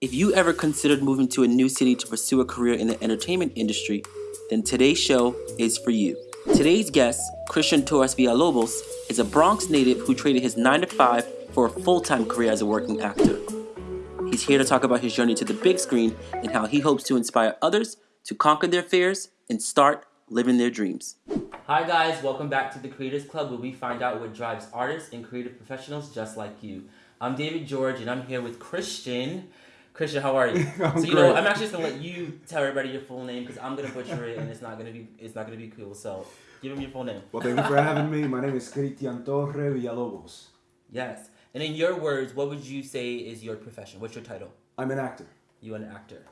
If you ever considered moving to a new city to pursue a career in the entertainment industry, then today's show is for you. Today's guest, Christian Torres Villalobos, is a Bronx native who traded his 9 to 5 for a full time career as a working actor. He's here to talk about his journey to the big screen and how he hopes to inspire others to conquer their fears and start living their dreams. Hi, guys, welcome back to the Creators Club where we find out what drives artists and creative professionals just like you. I'm David George and I'm here with Christian. Christian, how are you? I'm so you great. know, I'm actually just gonna let you tell everybody your full name because I'm gonna butcher it and it's not gonna be it's not gonna be cool. So give him your full name. Well, thank you for having me. My name is Cristian Torre Villalobos. Yes. And in your words, what would you say is your profession? What's your title? I'm an actor. You an actor.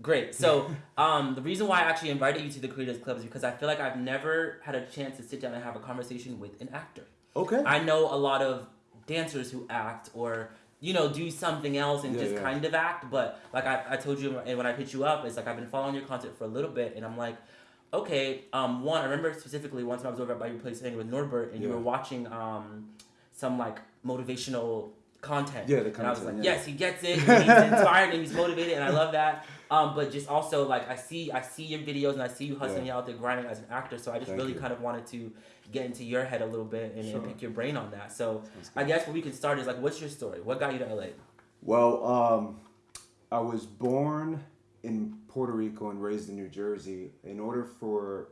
Great. So um, the reason why I actually invited you to the Creators Club is because I feel like I've never had a chance to sit down and have a conversation with an actor. Okay. I know a lot of dancers who act or you know do something else and Yeah, just yeah. kind of act but like I, I told you and when i hit you up it's like i've been following your content for a little bit and i'm like okay um one i remember specifically one time i was over by your place hanging with norbert and you were watching um some like motivational content Yeah, the content. and i was like yeah. yes he gets it he's inspired and he's motivated and i love that um but just also like i see i see your videos and i see you hustling Yeah. out there grinding as an actor so i just Thank really you. kind of wanted to get into your head a little bit and, and pick your brain on that so I guess what we can start is like, what's your story? What got you to LA? Well, um, I was born in Puerto Rico and raised in New Jersey. In order for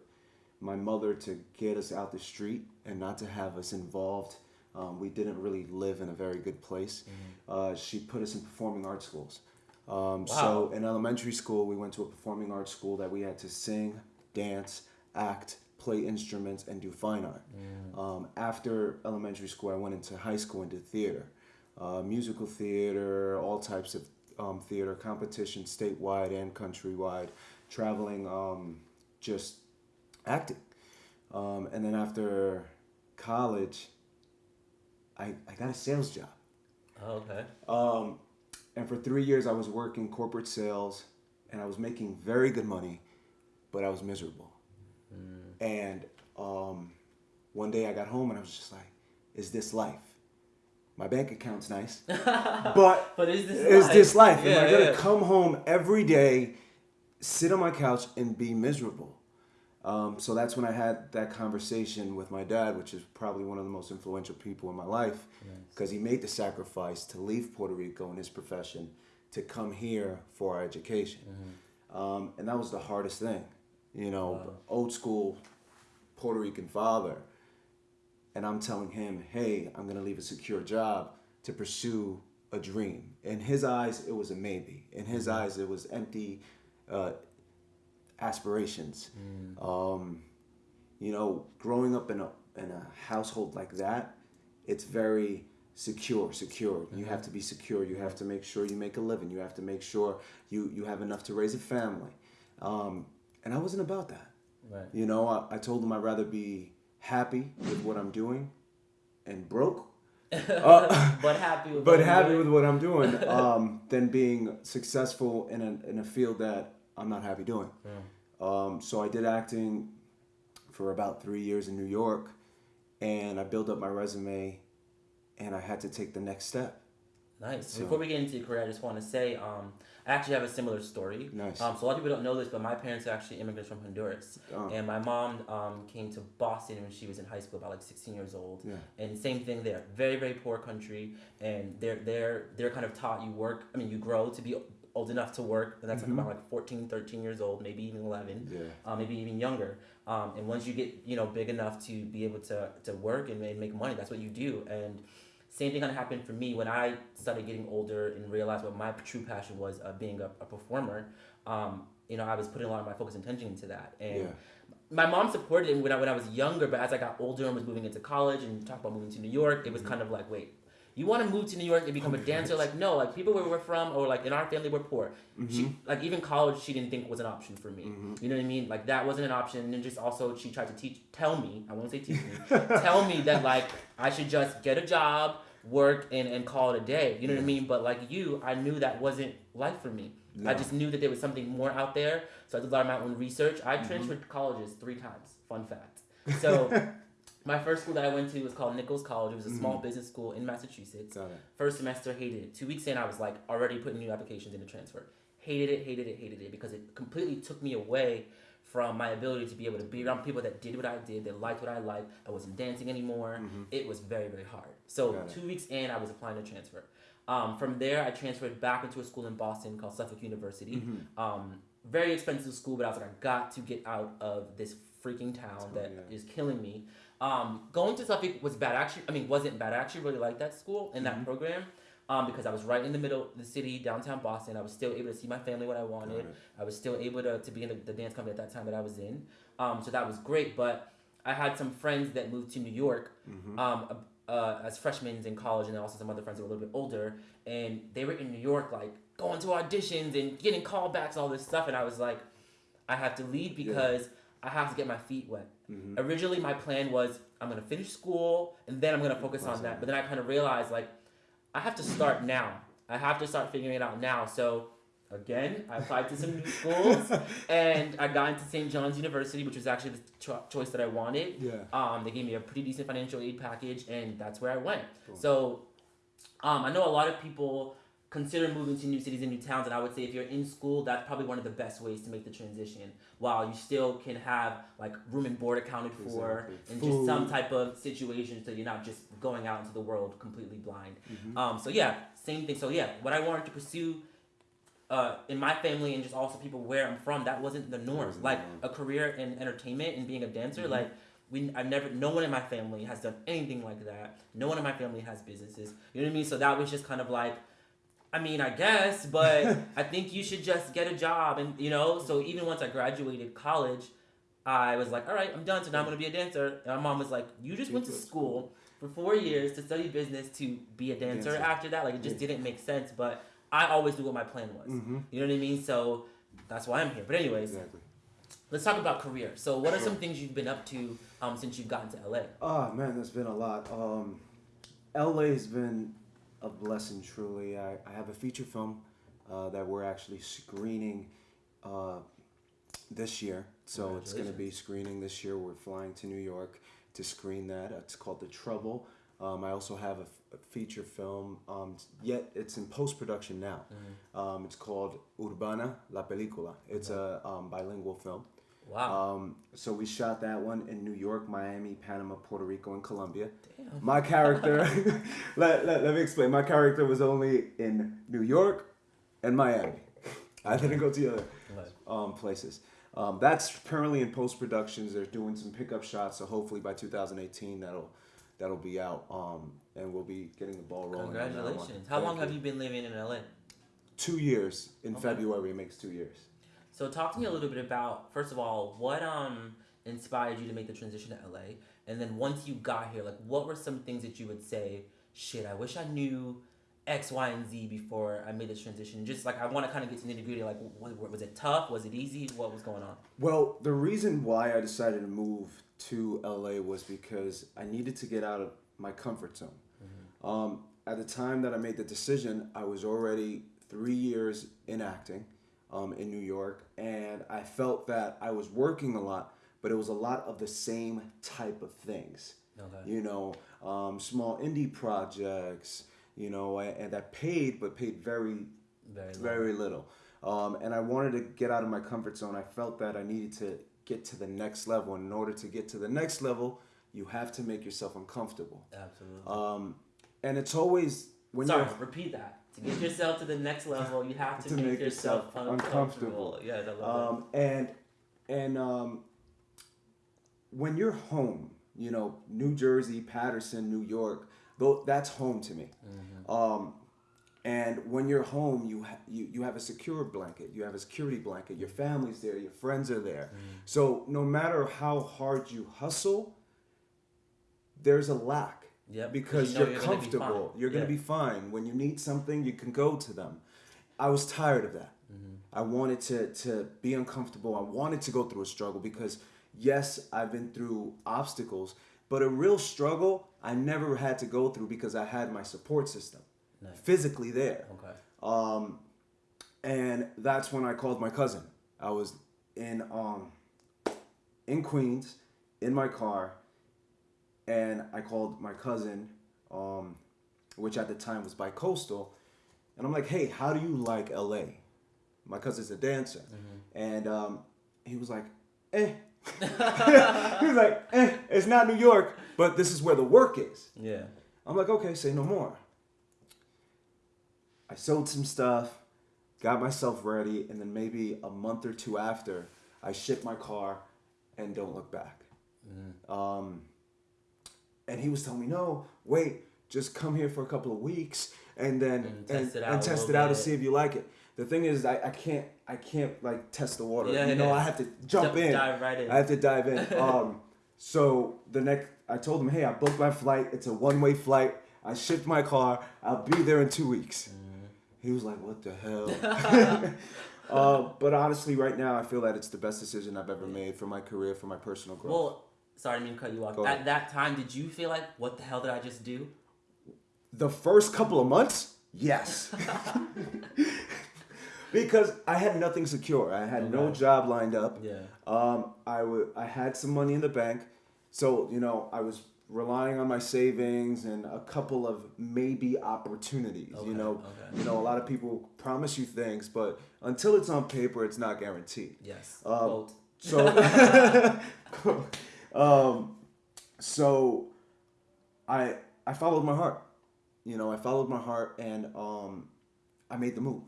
my mother to get us out the street and not to have us involved, um, we didn't really live in a very good place. Uh, she put us in performing arts schools. Um, So in elementary school, we went to a performing arts school that we had to sing, dance, act, play instruments, and do fine art. Um, after elementary school, I went into high school and did theater, uh, musical theater, all types of um, theater competitions, statewide and countrywide, traveling, um, just acting. Um, and then after college, I, I got a sales job. Oh, okay. Um, and for three years, I was working corporate sales, and I was making very good money, but I was miserable. And um, one day I got home and I was just like, "Is this life? My bank account's nice, but But is this is life? this life? Am Yeah, I gonna come home every day, sit on my couch, and be miserable?" Um, so that's when I had that conversation with my dad, which is probably one of the most influential people in my life, because he made the sacrifice to leave Puerto Rico and his profession to come here for our education, um, and that was the hardest thing, you know, Wow. old school Puerto Rican father, and I'm telling him, hey, I'm gonna leave a secure job to pursue a dream. In his eyes, it was a maybe. In his eyes, it was empty uh, aspirations. Um, you know, growing up in a in a household like that, it's very secure, secure. You have to be secure. You have to make sure you make a living. You have to make sure you you have enough to raise a family. Um, and I wasn't about that. Right. You know, I, I told them I'd rather be happy with what I'm doing and broke, uh, but happy with but happy doing. with what I'm doing um, than being successful in a, in a field that I'm not happy doing. Um, so I did acting for about three years in New York, and I built up my resume, and I had to take the next step. Nice. So- Before we get into your career, I just want to say um, I actually have a similar story. Nice. Um, so a lot of people don't know this, but my parents are actually immigrants from Honduras, Oh. and my mom um, came to Boston when she was in high school, about like 16 years old. Yeah. And same thing there. Very very poor country, and they're they're they're kind of taught you work. I mean, you grow to be old enough to work, and that's like about like 14, 13 years old, maybe even 11 Yeah. uh, maybe even younger. Um, and once you get you know big enough to be able to, to work and, and make money, that's what you do. And same thing kind of happened for me when I started getting older and realized what my true passion was uh, being a, a performer. Um, you know, I was putting a lot of my focus and attention into that. And Yeah. my mom supported it when I, when I was younger, but as I got older and was moving into college and talked about moving to New York, it was Mm-hmm. kind of like, wait, you want to move to New York and become a dancer? Like, no, like people where we're from or like in our family, we're poor. Mm-hmm. She, like even college, she didn't think was an option for me. You know what I mean? Like that wasn't an option. And then just also, she tried to teach, tell me, I won't say teach me, tell me that like I should just get a job, work, and, and call it a day. You know what I mean? But like you, I knew that wasn't life for me. I just knew that there was something more out there. So I did a lot of my own research. I transferred colleges three times. Fun fact. So My first school that I went to was called Nichols College. It was a small business school in Massachusetts. First semester, hated it. Two weeks in, I was like already putting new applications in to transfer. Hated it, hated it, hated it because it completely took me away from my ability to be able to be around people that did what I did, that liked what I liked. I wasn't dancing anymore. It was very, very hard. So two weeks in, I was applying to transfer. Um, from there, I transferred back into a school in Boston called Suffolk University. Um, very expensive school, but I was like, I got to get out of this freaking town that is yeah. killing me. Um, going to Suffolk was bad. Actually, I mean, wasn't bad. I actually really liked that school and that program um, because I was right in the middle of the city, downtown Boston. I was still able to see my family when I wanted. I was still able to, to be in the, the dance company at that time that I was in. Um, so that was great. But I had some friends that moved to New York um, uh, as freshmen in college, and also some other friends that were a little bit older. And they were in New York, like going to auditions and getting callbacks, all this stuff. And I was like, I have to leave because I have to get my feet wet. Originally, my plan was I'm gonna finish school and then I'm gonna focus on that. But then I kind of realized like I have to start now. I have to start figuring it out now. So again, I applied to some new schools and I got into St. John's University, which was actually the cho- choice that I wanted. Yeah. Um, they gave me a pretty decent financial aid package, and that's where I went. So, um, I know a lot of people consider moving to new cities and new towns, and I would say if you're in school, that's probably one of the best ways to make the transition, while you still can have like room and board accounted for, Exactly. and just some type of situation, so you're not just going out into the world completely blind. Mm-hmm. Um, so yeah, same thing. So yeah, what I wanted to pursue. Uh, in my family and just also people where I'm from, that wasn't the norm. wasn't the like a career in entertainment and being a dancer, Mm-hmm. like we, I've never, no one in my family has done anything like that. No one in my family has businesses. You know what I mean? So that was just kind of like, I mean, I guess, but I think you should just get a job, and you know. So even once I graduated college, I was like, all right, I'm done. So now I'm gonna be a dancer. And my mom was like, you just went to school for four years to study business to be a dancer. Dancer. After that, like it just didn't make sense. But I always knew what my plan was. You know what I mean? So that's why I'm here. But anyways, Exactly. let's talk about career. So what are some things you've been up to um, since you've gotten to LA? Oh man, there's been a lot. Um, LA's been a blessing, truly. I, I have a feature film uh, that we're actually screening uh, this year. So it's going to be screening this year. We're flying to New York to screen that. It's called The Trouble. Um, I also have a, feature film, um, yet it's in post production now. Um, it's called Urbana La Película. It's a um, bilingual film. Wow. Um, so we shot that one in New York, Miami, Panama, Puerto Rico, and Colombia. Damn. My character, let, let, let me explain. My character was only in New York and Miami. I didn't go to the other um, places. Um, that's currently in post productions. They're doing some pickup shots, so hopefully by 2018 that'll that'll be out, um, and we'll be getting the ball rolling. on. Congratulations. How Thank long have you. you been living in LA? Two years in February. It makes two years. So talk to me a little bit about first of all, what um inspired you to make the transition to LA? And then once you got here, like what were some things that you would say, shit, I wish I knew X, Y, and Z before I made this transition. Just like I want to kind of get to the nitty gritty. Like, was, was it tough? Was it easy? What was going on? Well, the reason why I decided to move to LA was because I needed to get out of my comfort zone. Um, at the time that I made the decision, I was already three years in acting um, in New York, and I felt that I was working a lot, but it was a lot of the same type of things. Okay. You know, um, small indie projects, you know, and, that paid, but paid very Very low. very little. Um, and I wanted to get out of my comfort zone. I felt that I needed to get to the next level. And in order to get to the next level, you have to make yourself uncomfortable. Absolutely. Um, and it's always when Sorry, you're repeat that. To get yourself to the next level, you have to, To make, make yourself, yourself uncomfortable. uncomfortable. Yeah, I love um, and and um, when you're home, you know, New Jersey, Paterson, New York, though that's home to me. Um, and when you're home, you, ha- you you have a secure blanket. You have a security blanket. Your family's there. Your friends are there. So no matter how hard you hustle, there's a lack. Yep, 'cause Because you know you're, you're gonna comfortable. You're gonna Yeah. be fine. When you need something, you can go to them. I was tired of that. Mm-hmm. I wanted to to be uncomfortable. I wanted to go through a struggle because yes, I've been through obstacles, but a real struggle I never had to go through because I had my support system Nice. physically there. Okay. Um, and that's when I called my cousin. I was in um in Queens in my car and I called my cousin, um, which at the time was by coastal, and I'm like, hey, how do you like LA? My cousin's a dancer, and um, he was like, eh. he was like, eh, it's not New York, but this is where the work is. Yeah. I'm like, okay, say no more. I sold some stuff, got myself ready, and then maybe a month or two after, I shipped my car and don't look back. Um, and he was telling me, no, wait, just come here for a couple of weeks and then And test it out and test it out to see if you like it. The thing is, I, I can't I can't like test the water. Yeah, you know, yeah. I have to jump in. dive right in. I have to dive in. Um, so the next, I told him, hey, I booked my flight. It's a one way flight. I shipped my car. I'll be there in two weeks. Mm-hmm. He was like, what the hell? uh, but honestly, right now, I feel that it's the best decision I've ever made for my career, for my personal growth. Well, sorry, I didn't mean to cut you off. Go At ahead. that time, did you feel like, what the hell did I just do? the first couple of months, yes. because I had nothing secure. I had no job lined up. Yeah. Um, I would I had some money in the bank, so you know I was relying on my savings and a couple of maybe opportunities. Okay, You know, okay. you know a lot of people promise you things, but until it's on paper, it's not guaranteed. Yes. Um, So, um, so I I followed my heart. You know, I followed my heart, and um, I made the move.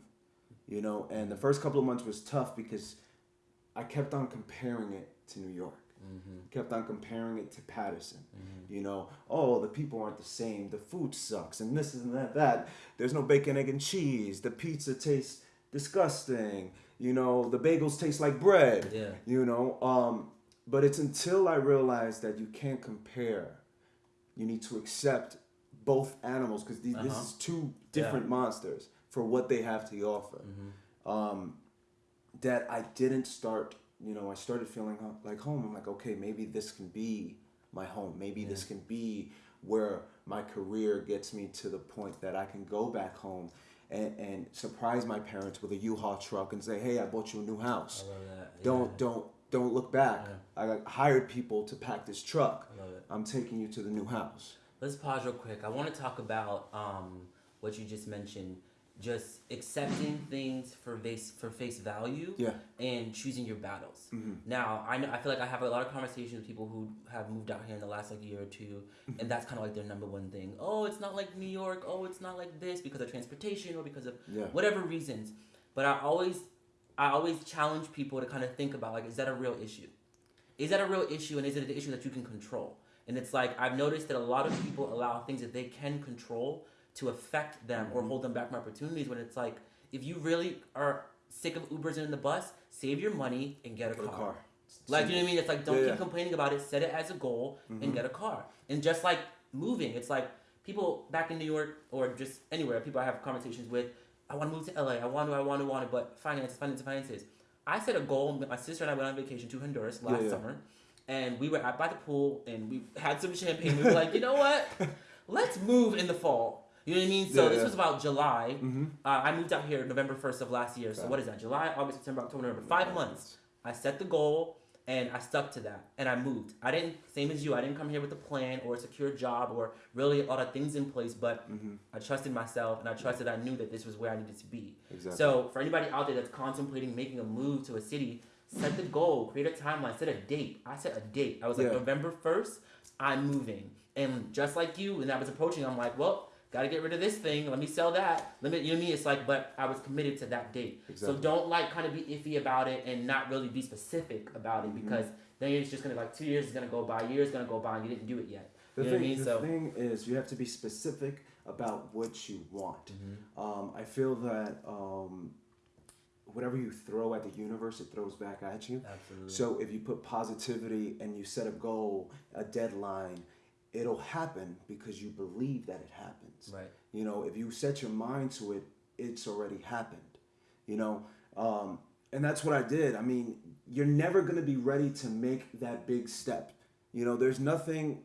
You know, and the first couple of months was tough because I kept on comparing it to New York. Kept on comparing it to Paterson. You know, oh, the people aren't the same. The food sucks, and this and that. That there's no bacon, egg, and cheese. The pizza tastes disgusting. You know, the bagels taste like bread. Yeah. You know, um, but it's until I realized that you can't compare. You need to accept both animals because this Uh-huh. is two different monsters for what they have to offer. Mm-hmm. Um, that I didn't start. You know, I started feeling like home. I'm like, okay, maybe this can be my home. Maybe this can be where my career gets me to the point that I can go back home and, and surprise my parents with a U-Haul truck and say, hey, I bought you a new house I love that. don't Yeah. don't don't look back. Yeah. I got hired people to pack this truck. I love it. I'm taking you to the new house. Let's pause real quick. I want to talk about um, what you just mentioned, just accepting things for face for face value, Yeah. and choosing your battles. Mm-hmm. Now, I know I feel like I have a lot of conversations with people who have moved out here in the last like year or two, Mm-hmm. and that's kind of like their number one thing. Oh, it's not like New York. Oh, it's not like this because of transportation or because of Yeah. whatever reasons. But I always, I always challenge people to kind of think about like, is that a real issue? Is that a real issue, and is it an issue that you can control? And it's like I've noticed that a lot of people allow things that they can control to affect them or mm-hmm. hold them back from opportunities. When it's like, if you really are sick of Ubers and in the bus, save your money and get a, Get a car. car. Like you know what I mean? It's like don't Yeah, keep yeah. complaining about it. Set it as a goal and mm-hmm. get a car. And just like moving, it's like people back in New York or just anywhere, people I have conversations with. I want to move to LA. I want to. I want to. Want to. But finances, finances, finances. I set a goal. My sister and I went on vacation to Honduras last yeah. summer, and we were out by the pool and we had some champagne. We were like, you know what? Let's move in the fall. You know what I mean? So Yeah, this yeah. was about July. Mm-hmm. Uh, I moved out here November first of last year. So what is that? July, August, September, October, November. Five months. I set the goal and I stuck to that and I moved. I didn't same as you. I didn't come here with a plan or a secure job or really a lot of things in place, but Mm-hmm. I trusted myself and I trusted I knew that this was where I needed to be. Exactly. So for anybody out there that's contemplating making a move to a city, set the goal, create a timeline, set a date. I set a date. I was like Yeah. November first, I'm moving. And just like you, when I was approaching, I'm like, well, gotta get rid of this thing. Let me sell that. Let me, you know mean? It's like, but I was committed to that date. Exactly. So don't like kind of be iffy about it and not really be specific about it Mm-hmm. because then it's just gonna like two years is gonna go by, years gonna go by, and you didn't do it yet. The you know thing, what I mean? the So thing is, you have to be specific about what you want. Mm-hmm. Um, I feel that um, whatever you throw at the universe, it throws back at you. absolutely. So if you put positivity and you set a goal, a deadline, it'll happen because you believe that it happens. right. You know, if you set your mind to it, it's already happened. You know, um, and that's what I did. I mean, you're never gonna be ready to make that big step. You know, there's nothing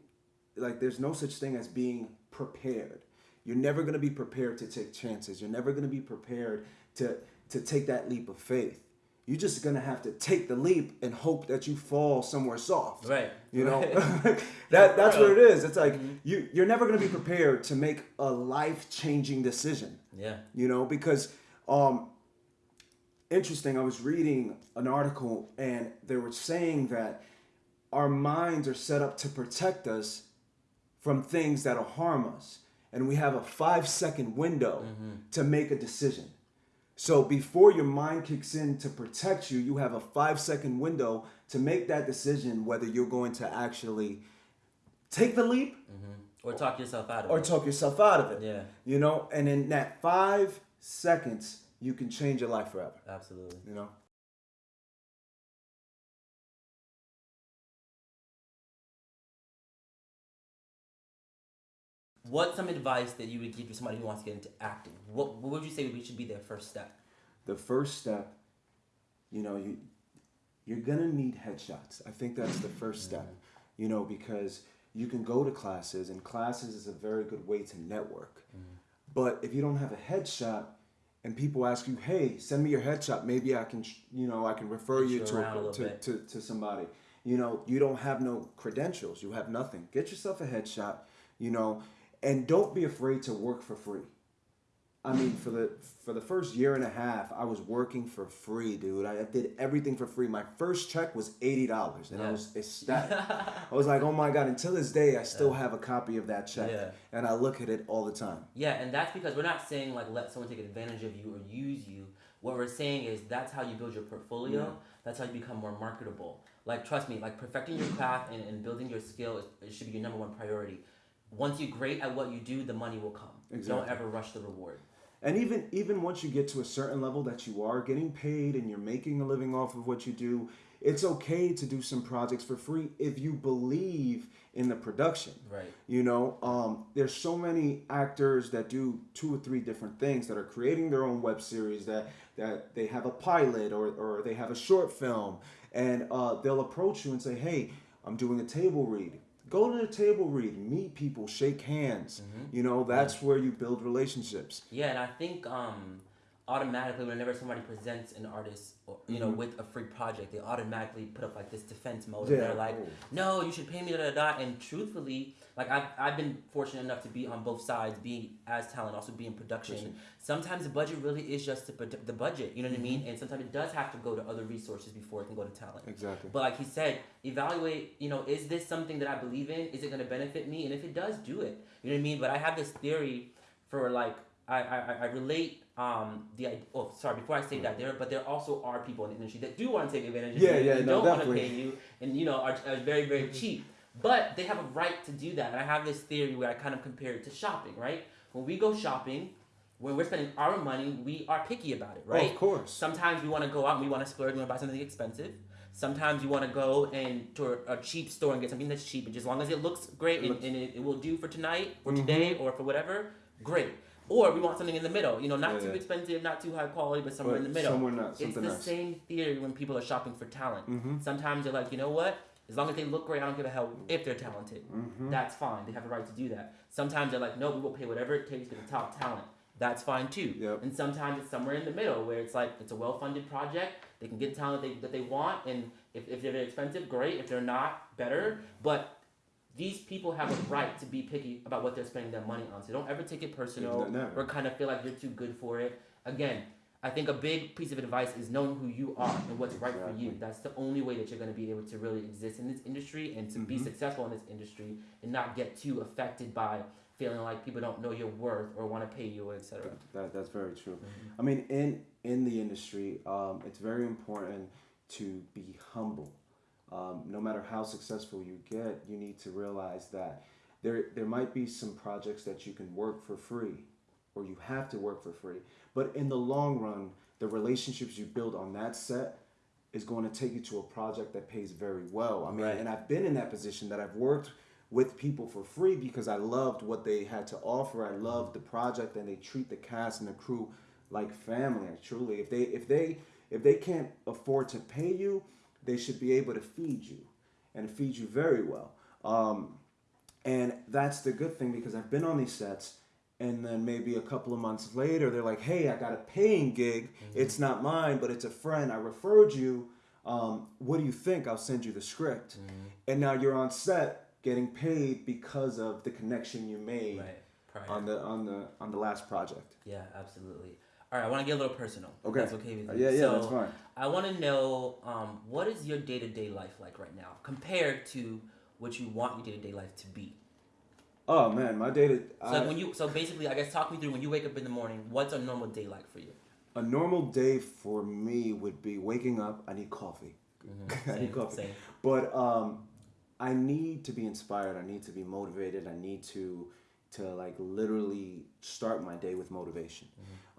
like there's no such thing as being prepared. You're never gonna be prepared to take chances. You're never gonna be prepared to to take that leap of faith. You're just gonna have to take the leap and hope that you fall somewhere soft. Right. You know, Right. that that's what it is. It's like Mm-hmm. you you're never gonna be prepared to make a life changing decision. Yeah. You know, because um, interesting. I was reading an article and they were saying that our minds are set up to protect us from things that'll harm us, and we have a five second window to make a decision. So before your mind kicks in to protect you, you have a five second window to make that decision whether you're going to actually take the leap mm-hmm. Or talk yourself out of or it. talk yourself out of it. Yeah. You know, and in that five seconds, you can change your life forever. Absolutely. You know? What's some advice that you would give to somebody who wants to get into acting? What, what would you say we should be their first step? The first step, you know, you you're gonna need headshots. I think that's the first mm-hmm. step. You know, because you can go to classes and classes is a very good way to network. Mm-hmm. But if you don't have a headshot and people ask you, "Hey, send me your headshot. Maybe I can, you know, I can refer you to, a, to, to to somebody." You know, you don't have no credentials. You have nothing. Get yourself a headshot. You know, and don't be afraid to work for free. I mean, for the for the first year and a half, I was working for free, dude. I did everything for free. My first check was eighty dollars, and I was ecstatic. I was like, "Oh my god!" Until this day, I still have a copy of that check, Yeah. and I look at it all the time. Yeah, and that's because we're not saying like let someone take advantage of you or use you. What we're saying is that's how you build your portfolio. Yeah. That's how you become more marketable. Like trust me, like perfecting your craft and, and building your skill is, it should be your number one priority. Once you're great at what you do, the money will come. Don't ever rush the reward. And even even once you get to a certain level that you are getting paid and you're making a living off of what you do, it's okay to do some projects for free if you believe in the production. Right. You know, um, there's so many actors that do two or three different things that are creating their own web series that that they have a pilot or, or they have a short film and uh, they'll approach you and say, "Hey, I'm doing a table read." Go to the table read, meet people, shake hands. You know, that's where you build relationships. Yeah, and I think um, automatically whenever somebody presents an artist, or, you know, mm-hmm. with a free project, they automatically put up like this defense mode. And they're like. "No, you should pay me da da da." And truthfully, like I've I've been fortunate enough to be on both sides, be as talent, also be in production. Sometimes the budget really is just the, the budget. You know what I mean? Mm-hmm. And sometimes it does have to go to other resources before it can go to talent. Exactly. But like he said, evaluate, you know, is this something that I believe in? Is it going to benefit me? And if it does, do it. You know what I mean? But I have this theory for like, I, I- I relate um the oh sorry before I say that there but there also are people in the industry that do want to take advantage of Yeah, you yeah, and no, don't want to pay you and you know are, are very very cheap but they have a right to do that and I have this theory where I kind of compare it to shopping right when we go shopping when we're spending our money we are picky about it right of course. Sometimes we want to go out and we want to splurge and we want to buy something expensive. Sometimes you want to go and to a, cheap store and get something that's cheap, and just as long as it looks great and, looks- and it, it will do for tonight or Mhm. today or for whatever, great. Or we want something in the middle, you know, not Yeah, too yeah. expensive, not too high quality, but somewhere in the middle. Somewhere not it's the else. same theory when people are shopping for talent. Mm-hmm. Sometimes they're like, you know what? As long as they look great, I don't give a hell if they're talented. Mm-hmm. That's fine. They have a right to do that. Sometimes they're like, no, we will pay whatever it takes to get the top talent. That's fine too. Yep. And sometimes it's somewhere in the middle where it's like it's a well funded project. They can get talent they, that they want, and if, if they're expensive, great. If they're not, better. But these people have a right to be picky about what they're spending their money on. So don't ever take it personal or kind of feel like you're too good for it. Again, I think a big piece of advice is knowing who you are and what's right for you. That's the only way that you're going to be able to really exist in this industry and to be Mhm. successful in this industry and not get too affected by feeling like people don't know your worth or want to pay you, etc. That, that's very true. I mean, in in the industry, um, it's very important to be humble. Um, no matter how successful you get, you need to realize that there there might be some projects that you can work for free, or you have to work for free. But in the long run, the relationships you build on that set is going to take you to a project that pays very well. I mean, Right. and I've been in that position that I've worked with people for free because I loved what they had to offer. I loved the project and they treat the cast and the crew like family. Truly, if they if they if they can't afford to pay you, they should be able to feed you and feed you very well. Um, and that's the good thing because I've been on these sets and then maybe a couple of months later they're like hey i got a paying gig. It's not mine but it's a friend. I referred you. Um, what do you think? I'll send you the script. And now you're on set getting paid because of the connection you made Right. On the on the on the last project. Yeah, absolutely. All right, I want to get a little personal. Okay. That's okay with Uh, you. yeah, yeah, so that's fine. I want to know um, what is your day to day life like right now compared to what you want your day to day life to be. oh man my day to So like when you, so basically, I guess talk me through when you wake up in the morning. What's a normal day like for you? a normal day for me would be waking up i need coffee i Same, need coffee same. but um i need to be inspired i need to be motivated i need to to like literally start my day with motivation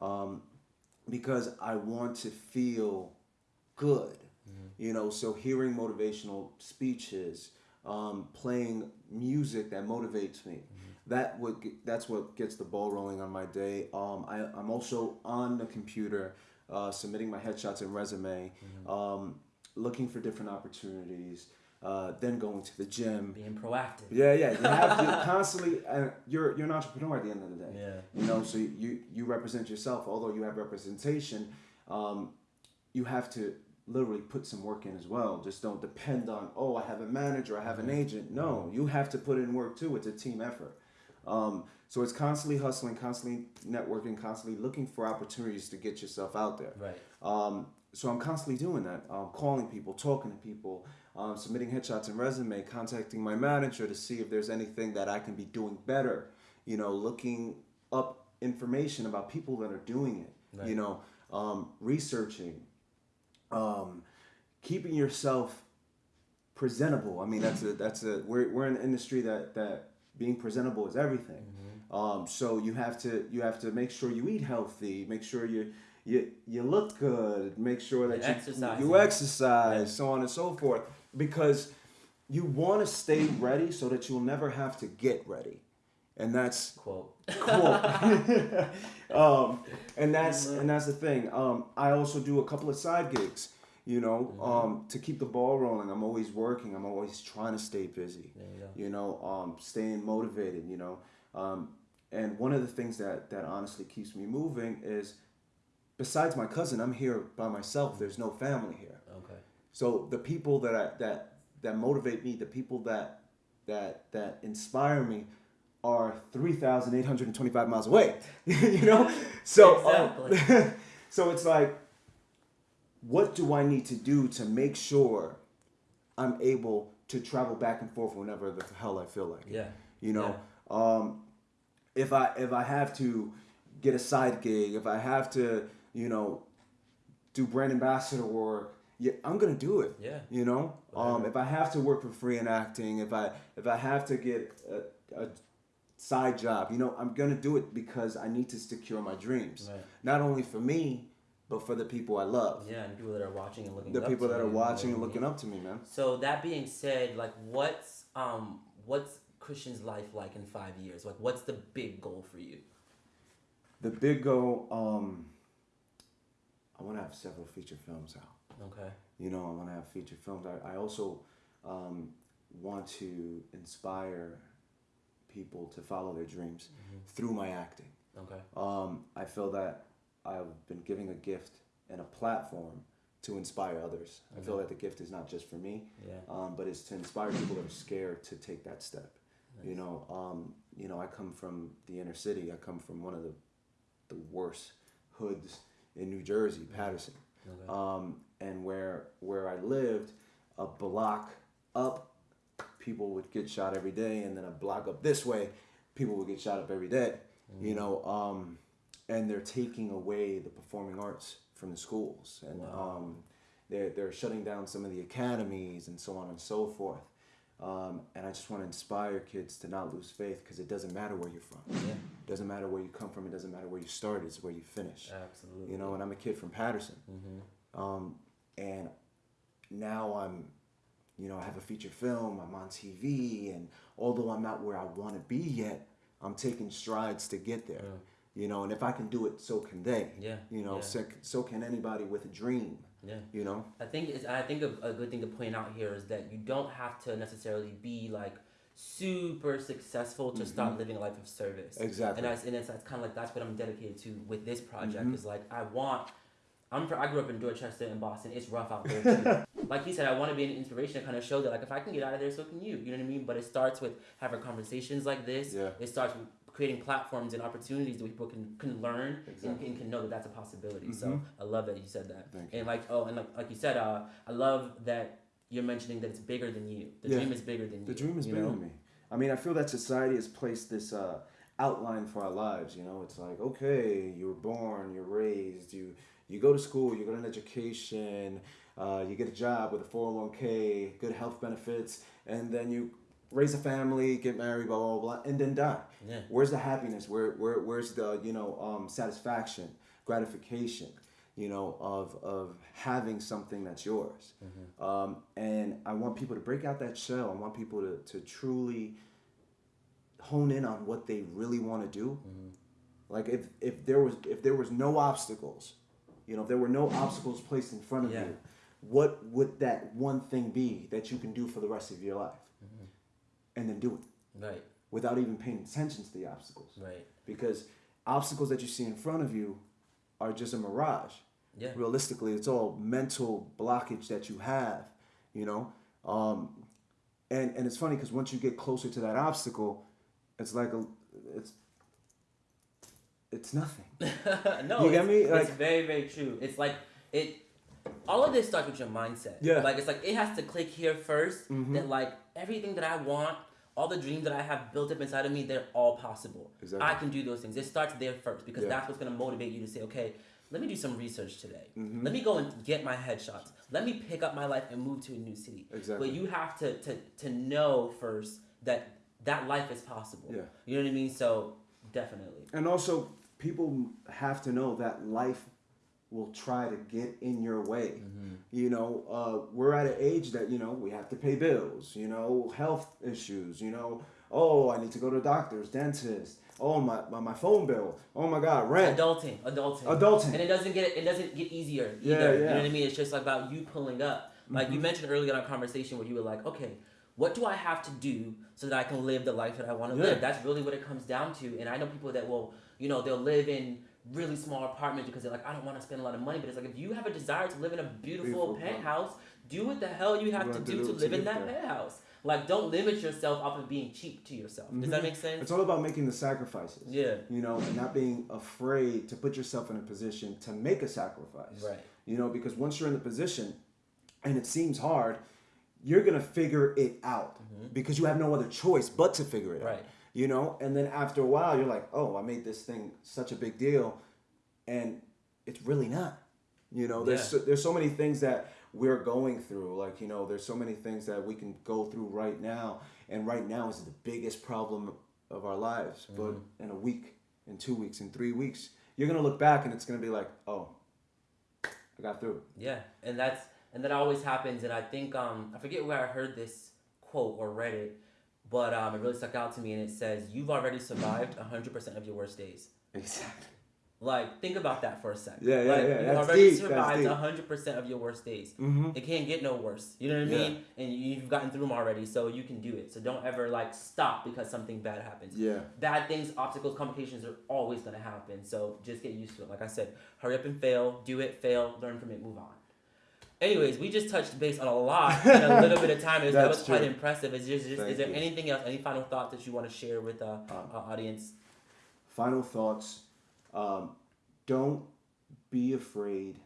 um because i want to feel good you know? So hearing motivational speeches um, playing music that motivates me that would get, that's what gets the ball rolling on my day. Um, I, i'm also on the computer uh, submitting my headshots and resume um, looking for different opportunities uh, then going to the gym Being proactive. yeah, yeah. You have to constantly. Uh, you're you're an entrepreneur at the end of the day. Yeah. You know, so you you represent yourself. Although you have representation, um, you have to literally put some work in as well. Just don't depend on oh I have a manager, I have an agent. No, you have to put in work too. It's a team effort. Um, so it's constantly hustling, constantly networking, constantly looking for opportunities to get yourself out there. Right. Um, so I'm constantly doing that, um, calling people, talking to people, um, submitting headshots and resume, contacting my manager to see if there's anything that I can be doing better. You know, looking up information about people that are doing it. Right. You know, um, researching, um, keeping yourself presentable. I mean, that's a that's a we're we're in an industry that that being presentable is everything. Mm-hmm. Um, so you have to you have to make sure you eat healthy, make sure you you you look good, make sure that You're you exercising. you exercise, Yeah. so on and so forth, because you want to stay ready so that you'll never have to get ready, and that's Quote. cool. um, and that's and that's the thing. Um, I also do a couple of side gigs, you know, um, to keep the ball rolling. I'm always working. I'm always trying to stay busy. You. You know, um, staying motivated. You know, um, and one of the things that that honestly keeps me moving is, besides my cousin, I'm here by myself. There's no family here. Okay. So the people that I, that that motivate me, the people that that that inspire me, are three thousand eight hundred and twenty five miles away. you know, so um, Exactly. so it's like, what do I need to do to make sure I'm able to travel back and forth whenever the hell I feel like? it? Yeah. You know, um, if I if I have to get a side gig, if I have to, you know, do brand ambassador work, yeah, I'm gonna do it. Yeah. You know, um, if I have to work for free in acting, if I if I have to get a, a side job, you know, I'm gonna do it because I need to secure my dreams. Right. Not only for me, but for the people I love. Yeah, and people that are watching and looking. The up people to that are watching you and looking up to me, man. So that being said, like, what's um, what's Christian's life like in five years? Like, what's the big goal for you? The big goal, um, I want to have several feature films out. Okay. You know, I want to have feature films. I, I also um, want to inspire people to follow their dreams through my acting. Okay. Um, I feel that I've been giving a gift and a platform to inspire others. I feel that the gift is not just for me, Yeah. um, but it's to inspire people that are scared to take that step. You know, um, you know, I come from the inner city. I come from one of the the worst hoods in New Jersey, Paterson. Um, and where where I lived, a block up, people would get shot every day, and then a block up this way, people would get shot up every day. You know, um, and they're taking away the performing arts from the schools, and Wow. um, they're they're shutting down some of the academies and so on and so forth. Um, and I just want to inspire kids to not lose faith because it doesn't matter where you're from. Yeah. It doesn't matter where you come from. It doesn't matter where you started. It's where you finish. Absolutely. You know, and I'm a kid from Paterson. Mm-hmm. Um, and now I'm, you know, I have a feature film. I'm on TV, and although I'm not where I want to be yet, I'm taking strides to get there. You know, and if I can do it, so can they. Yeah, You know, yeah. so, so can anybody with a dream. Yeah. You know. I think it's, I think a, a good thing to point out here is that you don't have to necessarily be like super successful to start living a life of service. Mm-hmm. Exactly. And that's and it's, that's kind of like that's what I'm dedicated to with this project. Mm-hmm. Is like I want. I'm I grew up in Dorchester in Boston. It's rough out there like he said, I want to be an inspiration to kind of show that like if I can get out of there, so can you. You know what I mean? But it starts with having conversations like this. Yeah. It starts with creating platforms and opportunities that people can can learn and, Exactly. and can know that that's a possibility. So Mhm. I love that you said that. You. And like oh, and like, like you said, uh, I love that you're mentioning that it's bigger than you. The Yeah. dream is bigger than you. The dream is you bigger know? than me. I mean, I feel that society has placed this uh, outline for our lives. You know, it's like, okay, you were born, you're raised, you you go to school, you get an education, uh, you get a job with a 401k, good health benefits, and then you raise a family, get married, blah blah blah, and then die. Yeah. Where's the happiness? Where where where's the you know um, satisfaction, gratification? You know of of having something that's yours. Um, and I want people to break out that shell. I want people to to truly hone in on what they really want to do. Like if if there was if there was no obstacles, you know, if there were no obstacles placed in front of Yeah. you, what would that one thing be that you can do for the rest of your life? And then do it Right. Without even paying attention to the obstacles. Right. Because obstacles that you see in front of you are just a mirage. Yeah. Realistically, it's all mental blockage that you have, you know. Um, and and it's funny because once you get closer to that obstacle, it's like a it's it's nothing. no, You get it's, me? it's Like- very, very true. It's like it. All of this starts with your mindset. Yeah. Mm-hmm. Like it's like it has to click here 1st That like everything that I want, all the dreams that I have built up inside of me, they're all possible. Exactly. I can do those things. It starts there first because Yeah. that's what's gonna motivate you to say, okay, let me do some research today. Mm-hmm. Let me go and get my headshots. Let me pick up my life and move to a new city. Exactly. But you have to to to know first that that life is possible. Yeah. You know what I mean? So definitely. And also, people have to know that life will try to get in your way. Mm-hmm. You know, uh, we're at an age that you know we have to pay bills. You know, health issues. You know, oh, I need to go to doctors, dentist. Oh my my, my phone bill. Oh my God, rent. Adulting, adulting, Adulting. and it doesn't get it doesn't get easier Yeah, either. You yeah. Mm-hmm. know what I mean? It's just about you pulling up. Like you mentioned earlier in our conversation, where you were like, okay, what do I have to do so that I can live the life that I want to Yeah. live? That's really what it comes down to. And I know people that will, you know, they'll live in really small apartment because they're like, I don't want to spend a lot of money. But it's like if you have a desire to live in a beautiful, Beautiful, penthouse, do what the hell you have You to do to to live in that there. penthouse. Like, don't limit yourself off of being cheap to yourself. Does that make sense? It's all about making the sacrifices. Yeah. You know, and not being afraid to put yourself in a position to make a sacrifice. Right. You know, because once you're in the position and it seems hard, you're going to figure it out because you have no other choice but to figure it out. Mm-hmm. Right. You know, and then after a while, you're like, oh, I made this thing such a big deal. And it's really not. You know, there's, Yeah. so, there's so many things that we're going through. Like, you know, there's so many things that we can go through right now. And right now is the biggest problem of our lives. Mm-hmm. But in a week, in two weeks, in three weeks, you're going to look back and it's going to be like, oh, I got through. Yeah, and that's and that always happens. And I think um I forget where I heard this quote or read it, but um it really stuck out to me. And it says, "You've already survived hundred percent of your worst days." Exactly. Like think about that for a second. Yeah, yeah, like, yeah, You that's already deep, survived hundred percent of your worst days. Mm-hmm. It can't get no worse. You know what I Yeah. mean? And you've gotten through them already, so you can do it. So don't ever like stop because something bad happens. Yeah. Bad things, obstacles, complications are always gonna happen. So just get used to it. Like I said, hurry up and fail, do it, fail, learn from it, move on. Anyways, we just touched base on a lot in a little bit of time. Was- that was quite impressive. Is, just, is there you. anything else, any final thoughts that you want to share with uh, Um, our audience? Final thoughts. Um, don't be afraid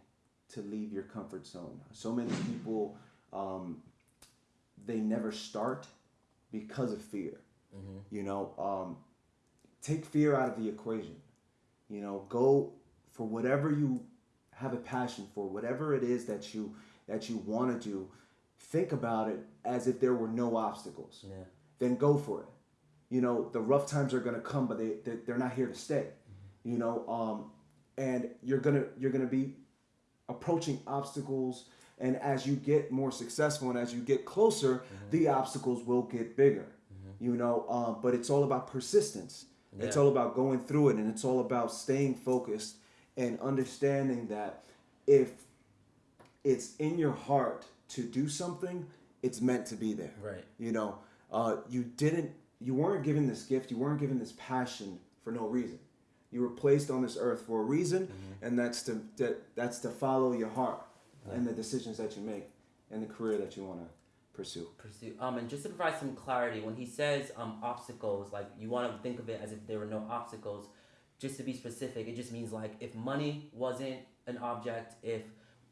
to leave your comfort zone. So many people, um, they never start because of fear. You know, um, take fear out of the equation. You know, go for whatever you have a passion for, whatever it is that you that you want to do. Think about it as if there were no obstacles. Yeah. Then go for it. You know, the rough times are gonna come, but they they- they're not here to stay. You know, um, and you're gonna you're gonna be approaching obstacles and as you get more successful and as you get closer the obstacles will get bigger you know um, but it's all about persistence it's all about going through it and it's all about staying focused and understanding that if it's in your heart to do something it's meant to be there Right. you know uh, you didn't, you weren't given this gift, you weren't given this passion for no reason. You were placed on this earth for a reason, and that's to that, that's to follow your heart and the decisions that you make and the career that you want to pursue. pursue. Um, and just to provide some clarity, when he says um, obstacles, like you want to think of it as if there were no obstacles. Just to be specific, it just means like if money wasn't an object, if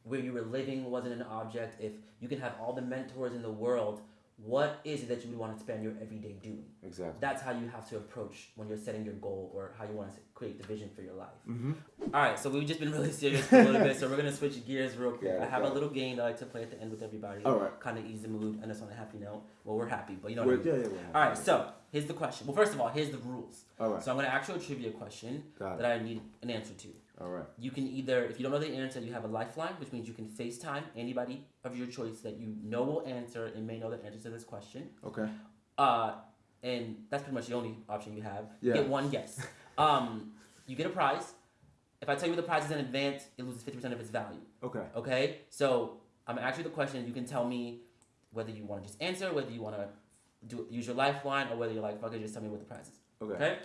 where you were living wasn't an object, if you can have all the mentors in the world, what is it that you would want to spend your everyday doing? Exactly. That's how you have to approach when you're setting your goal or how you want to create the vision for your life. Mm-hmm. All right, so we've just been really serious for a little bit, so we're gonna switch gears real quick. Yeah, I have a little game that I like to play at the end with everybody. All right. Kind of ease the mood, and it's on a happy note. Well, we're happy, but you know what I We're- mean. yeah, yeah, we're All right, so here's the question. Well, first of all, here's the rules. All right. So I'm gonna ask you a trivia question Got that I need an answer to. All right. You can either, if you don't know the answer, you have a lifeline, which means you can FaceTime anybody of your choice that you know will answer and may know the answer to this question. Okay. Uh, and that's pretty much the only option you have. Yeah. get one guess. Um, you get a prize. If I tell you the prize is in advance, it loses fifty percent of its value. Okay. Okay, so I'm gonna ask you the question. You can tell me whether you want to just answer, whether you want to do use your lifeline, or whether you're like, fuck it, just tell me what the prize is. Okay. Okay.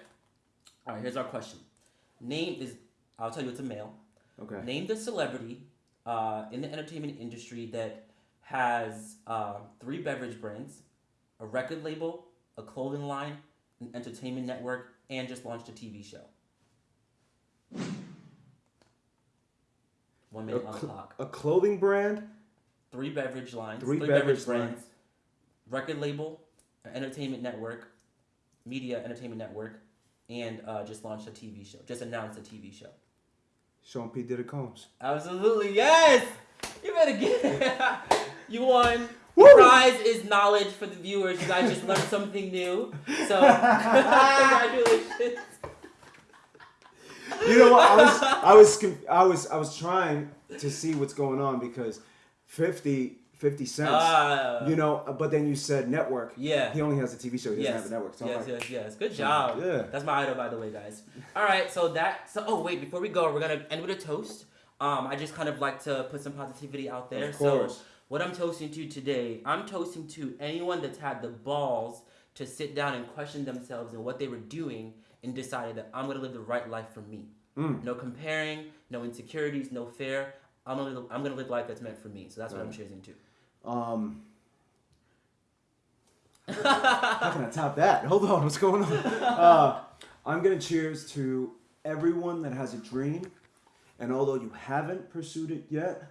All right. Here's our question. Name is. I'll tell you it's a male. Okay. Name the celebrity uh, in the entertainment industry that has uh, three beverage brands, a record label, a clothing line, an entertainment network, and just launched a TV show. One minute on the clock. a clothing brand. Three beverage lines. Three beverage brands. Record label, entertainment network, media entertainment network, and uh, just launched a TV show. Just announced a TV show. Sean P. Diddy Combs. Absolutely, yes! You better get it. You won. Woo! The prize is knowledge for the viewers. You guys just learned something new. So, congratulations. You know what? I was, I was, I was, I was trying to see what's going on because 50, 50 cents. Uh, you know, but then you said network. yeah. He only has a TV show. He doesn't have a network. So yes, like, yes, yes. Good job. Yeah. That's my idol, by the way, guys. All right, so that. So, oh wait, before we go, we're gonna end with a toast. Um, I just kind of like to put some positivity out there. Of course. So, what I'm toasting to today, I'm toasting to anyone that's had the balls to sit down and question themselves and what they were doing and decided that I'm gonna live the right life for me. Mm. No comparing, no insecurities, no fear. I'm gonna live, I'm gonna live life that's meant for me. So that's what I'm choosing to. Um, how can I top that? Hold on, what's going on? Uh, I'm gonna cheers to everyone that has a dream, and although you haven't pursued it yet,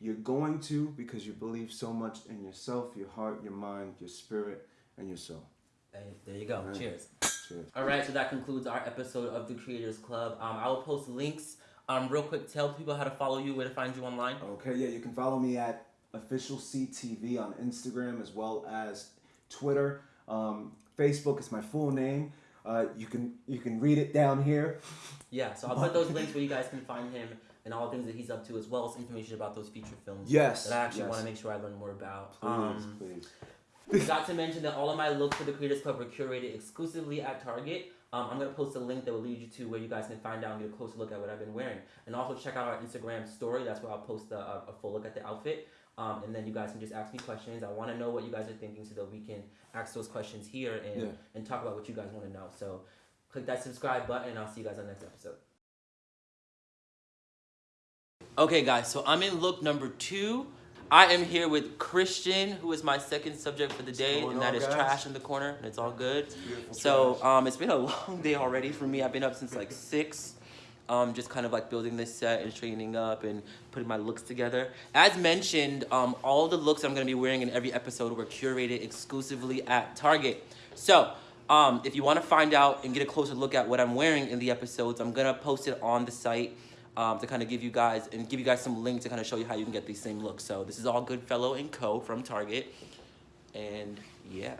you're going to because you believe so much in yourself, your heart, your mind, your spirit, and your soul. Hey, there you go. Right. Cheers. Cheers. All right, so that concludes our episode of the Creators Club. Um, I will post links. Um, real quick, tell people how to follow you, where to find you online. Okay, yeah, you can follow me at official CTV on Instagram as well as Twitter. Um, Facebook is my full name. Uh, you can you can read it down here. Yeah, so I'll put those links where you guys can find him and all the things that he's up to, as well as information about those feature films Yes. that I actually yes. want to make sure I learn more about. Please, Um, please. Forgot to mention that all of my looks for the Creators Club were curated exclusively at Target. Um, I'm gonna post a link that will lead you to where you guys can find out and get a closer look at what I've been wearing, and also check out our Instagram story. That's where I'll post a, a, a full look at the outfit, um, and then you guys can just ask me questions. I want to know what you guys are thinking so that we can ask those questions here and Yeah. and talk about what you guys want to know. So, click that subscribe button, and I'll see you guys on the next episode. Okay, guys, so I'm in look number two. I am here with Christian, who is my second subject for the day, and that on, is guys? trash in the corner, and it's all good. Beautiful So, um, it's been a long day already for me. I've been up since like six, um, just kind of like building this set and straightening up and putting my looks together. As mentioned, um, all the looks I'm gonna be wearing in every episode were curated exclusively at Target. So, um, if you want to find out and get a closer look at what I'm wearing in the episodes, I'm gonna post it on the site um, to kind of give you guys and give you guys some links to kind of show you how you can get these same looks. So this is all Goodfellow and Co. from Target, and yeah.